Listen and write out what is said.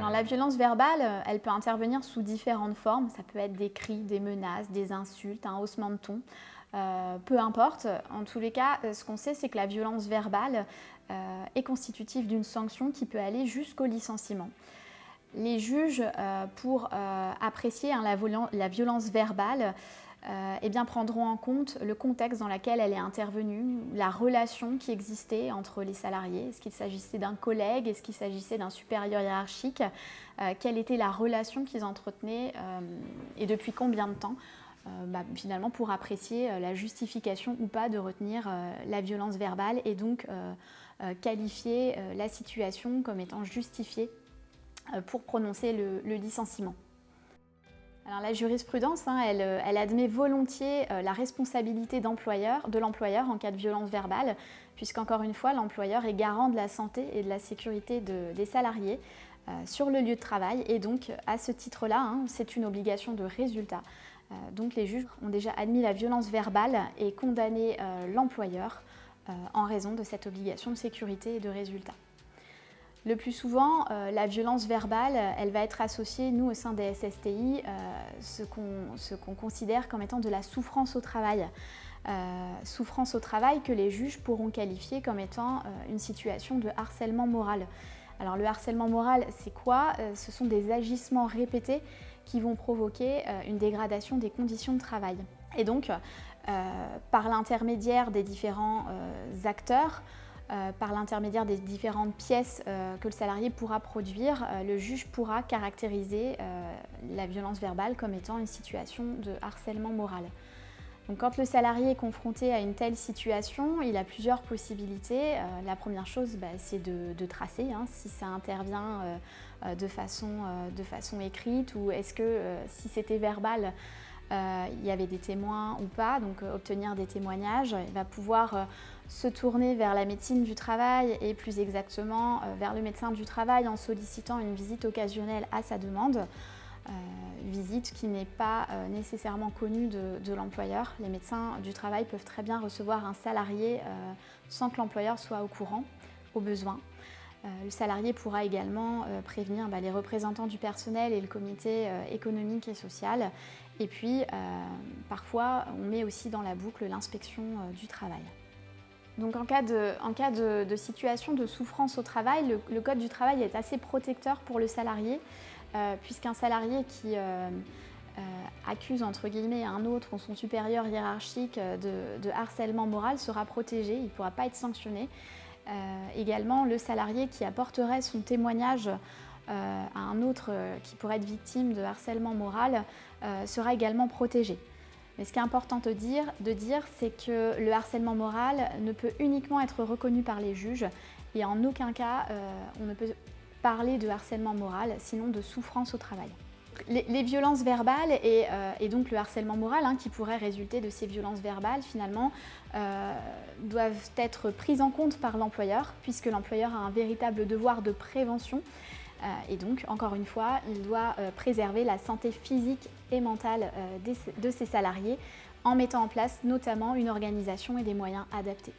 Alors la violence verbale, euh, elle peut intervenir sous différentes formes. Ça peut être des cris, des menaces, des insultes, un haussement de ton. Euh, peu importe. En tous les cas, euh, ce qu'on sait, c'est que la violence verbale est constitutive d'une sanction qui peut aller jusqu'au licenciement. Les juges, pour apprécier hein, la, violence verbale, euh, eh bien, prendront en compte le contexte dans lequel elle est intervenue, la relation qui existait entre les salariés. Est-ce qu'il s'agissait d'un collègue? Est-ce qu'il s'agissait d'un supérieur hiérarchique? Euh, Quelle était la relation qu'ils entretenaient euh, et depuis combien de temps? Bah, finalement pour apprécier la justification ou pas de retenir la violence verbale et donc qualifier la situation comme étant justifiée pour prononcer le licenciement la jurisprudence, hein, euh, elle, admet volontiers euh, la responsabilité de l'employeur en cas de violence verbale, puisqu'encore une fois, l'employeur est garant de la santé et de la sécurité des salariés euh, sur le lieu de travail. Et donc, à ce titre-là, hein, c'est une obligation de résultat. donc, les juges ont déjà admis la violence verbale et condamné l'employeur en raison de cette obligation de sécurité et de résultat. Le plus souvent, euh, la violence verbale, elle va être associée, nous, au sein des SSTI, euh, ce qu'on considère comme étant de la souffrance au travail. Euh, souffrance au travail que les juges pourront qualifier comme étant une situation de harcèlement moral. Alors le harcèlement moral, c'est quoi? Ce sont des agissements répétés qui vont provoquer une dégradation des conditions de travail. Et donc, par l'intermédiaire des différents acteurs, euh, par l'intermédiaire des différentes pièces euh, que le salarié pourra produire, euh, le juge pourra caractériser la violence verbale comme étant une situation de harcèlement moral. Donc, quand le salarié est confronté à une telle situation, il a plusieurs possibilités. la première chose, bah, c'est de, tracer hein, si ça intervient de, façon, de façon écrite ou est-ce que si c'était verbal, euh, il y avait des témoins ou pas, donc euh, obtenir des témoignages. Il va pouvoir euh, se tourner vers la médecine du travail et plus exactement vers le médecin du travail en sollicitant une visite occasionnelle à sa demande. visite qui n'est pas nécessairement connue de, l'employeur. Les médecins du travail peuvent très bien recevoir un salarié sans que l'employeur soit au courant, au besoin. Le salarié pourra également prévenir bah, les représentants du personnel et le comité économique et social et puis, euh, parfois, on met aussi dans la boucle l'inspection euh, du travail. Donc en cas, de, situation de souffrance au travail, le, Code du travail est assez protecteur pour le salarié, euh, puisqu'un salarié qui accuse entre guillemets un autre ou son supérieur hiérarchique de, harcèlement moral sera protégé, il ne pourra pas être sanctionné. Également, le salarié qui apporterait son témoignage euh, à un autre euh, qui pourrait être victime de harcèlement moral euh, sera également protégé. Mais ce qui est important de dire, de dire c'est que le harcèlement moral ne peut uniquement être reconnu par les juges et en aucun cas on ne peut parler de harcèlement moral, sinon de souffrance au travail. Les, violences verbales et, donc le harcèlement moral hein, qui pourrait résulter de ces violences verbales finalement doivent être prises en compte par l'employeur puisque l'employeur a un véritable devoir de prévention euh, et donc, encore une fois, il doit euh, préserver la santé physique et mentale euh, de ses salariés en mettant en place notamment une organisation et des moyens adaptés.